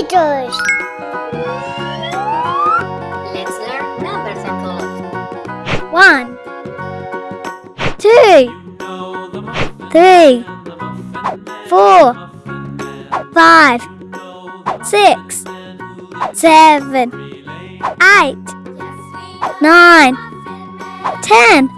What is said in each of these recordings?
meters. Let's learn numbers and call. One, two, three, four, five, six, seven, eight, nine, ten.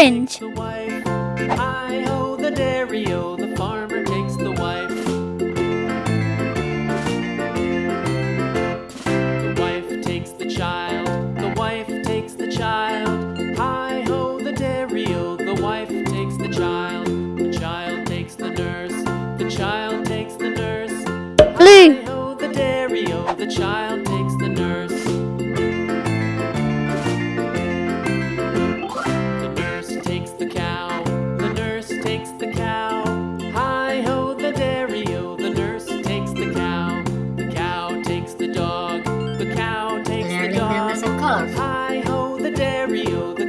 orange. The wife. Ho the o, oh, the farmer takes the wife. The wife takes the child, the wife takes the child. Ho the o, oh, the wife takes the child. The child takes the nurse, the child takes the nurse. Ho the o, oh, the child real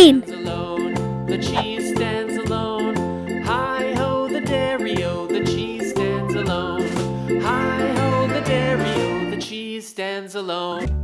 green. Alone, the cheese stands alone. Hi ho, the dairy o, the cheese stands alone. Hi ho, the dairy o, the cheese stands alone.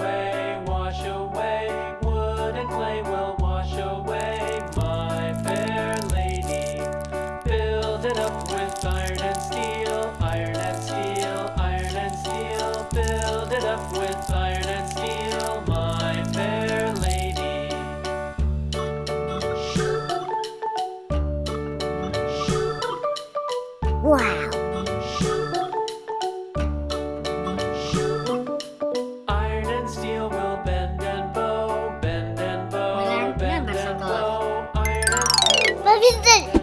away. Bow,